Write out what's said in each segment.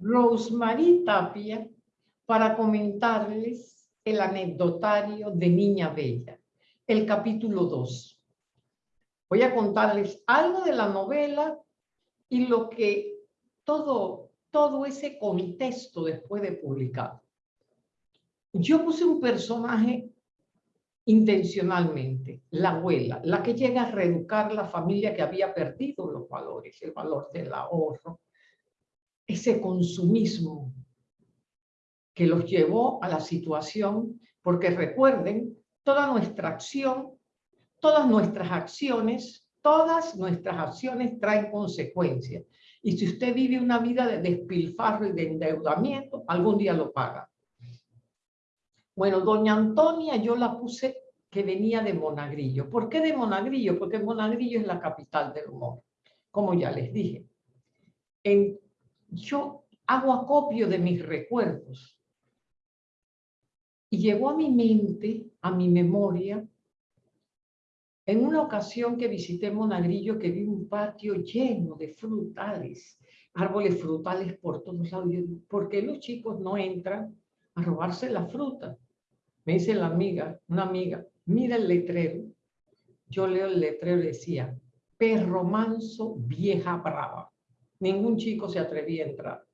Rosemary Tapia para comentarles el anecdotario de Niña Bella, el capítulo 2. Voy a contarles algo de la novela y lo que todo, todo ese contexto después de publicar. Yo puse un personaje intencionalmente, la abuela, la que llega a reeducar la familia que había perdido los valores, el valor del ahorro, ese consumismo que los llevó a la situación, porque recuerden, toda nuestra acción, todas nuestras acciones, todas nuestras acciones traen consecuencias. Y si usted vive una vida de despilfarro y de endeudamiento, algún día lo paga. Bueno, doña Antonia yo la puse que venía de Monagrillo. ¿Por qué de Monagrillo? Porque Monagrillo es la capital del humor, como ya les dije. En yo hago acopio de mis recuerdos. Y llegó a mi mente, a mi memoria, en una ocasión que visité Monagrillo, que vi un patio lleno de frutales, árboles frutales por todos lados. ¿Por qué los chicos no entran a robarse la fruta? Me dice la amiga, una amiga, mira el letrero. Yo leo el letrero y decía, perro manso, vieja brava ningún chico se atrevía a entrar.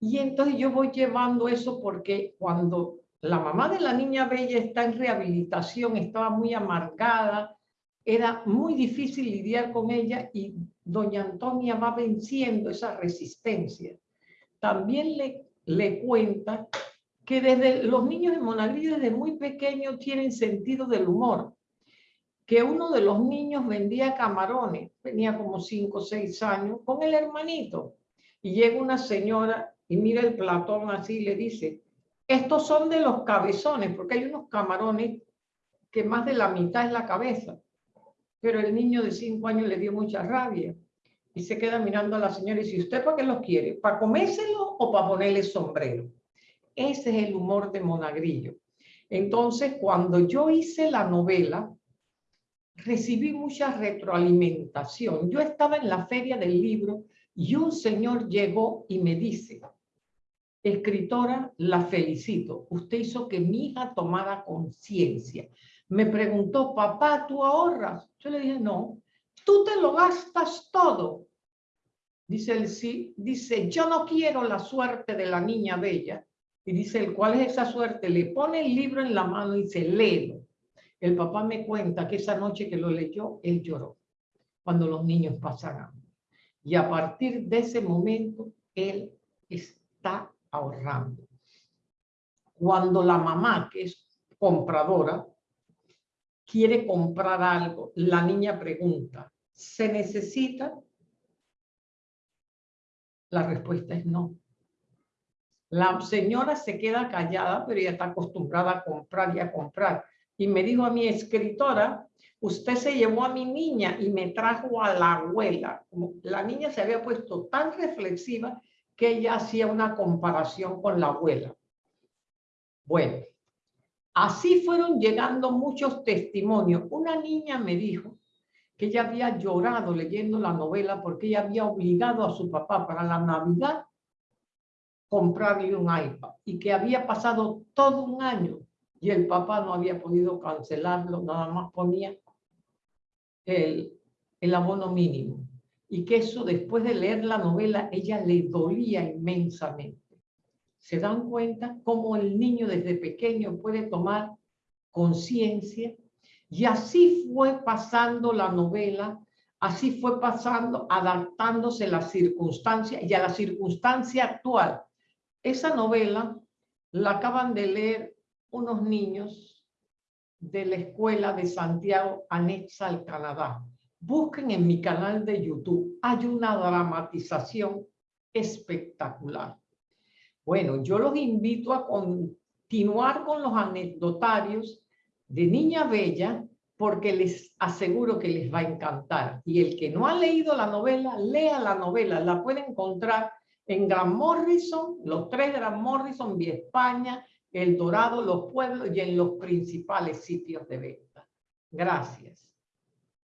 Y entonces yo voy llevando eso porque cuando la mamá de la niña bella está en rehabilitación, estaba muy amargada, era muy difícil lidiar con ella y doña Antonia va venciendo esa resistencia. También le, le cuenta que desde los niños de Monagrillo desde muy pequeños tienen sentido del humor que uno de los niños vendía camarones, tenía como cinco o seis años, con el hermanito. Y llega una señora y mira el platón así y le dice, estos son de los cabezones, porque hay unos camarones que más de la mitad es la cabeza. Pero el niño de cinco años le dio mucha rabia y se queda mirando a la señora y dice, ¿usted para qué los quiere? ¿Para comérselo o para ponerle sombrero? Ese es el humor de Monagrillo. Entonces, cuando yo hice la novela, recibí mucha retroalimentación. Yo estaba en la feria del libro y un señor llegó y me dice, escritora, la felicito. Usted hizo que mi hija tomara conciencia. Me preguntó, papá, ¿tú ahorras? Yo le dije, no. ¿Tú te lo gastas todo? Dice él, sí. Dice, yo no quiero la suerte de la niña bella. Y dice él, ¿cuál es esa suerte? Le pone el libro en la mano y dice, léelo. El papá me cuenta que esa noche que lo leyó, él lloró cuando los niños pasan Y a partir de ese momento, él está ahorrando. Cuando la mamá, que es compradora, quiere comprar algo, la niña pregunta, ¿se necesita? La respuesta es no. La señora se queda callada, pero ella está acostumbrada a comprar y a comprar y me dijo a mi escritora, usted se llevó a mi niña y me trajo a la abuela. la niña se había puesto tan reflexiva que ella hacía una comparación con la abuela. Bueno, así fueron llegando muchos testimonios. Una niña me dijo que ella había llorado leyendo la novela porque ella había obligado a su papá para la Navidad comprarle un iPad y que había pasado todo un año y el papá no había podido cancelarlo, nada más ponía el, el abono mínimo. Y que eso después de leer la novela, ella le dolía inmensamente. ¿Se dan cuenta cómo el niño desde pequeño puede tomar conciencia? Y así fue pasando la novela, así fue pasando, adaptándose a la circunstancia y a la circunstancia actual. Esa novela la acaban de leer unos niños de la escuela de Santiago anexa al Canadá. Busquen en mi canal de YouTube. Hay una dramatización espectacular. Bueno, yo los invito a continuar con los anecdotarios de Niña Bella porque les aseguro que les va a encantar. Y el que no ha leído la novela, lea la novela. La puede encontrar en Gran Morrison, los tres Gran Morrison, Vía España, el Dorado, los pueblos y en los principales sitios de venta. Gracias.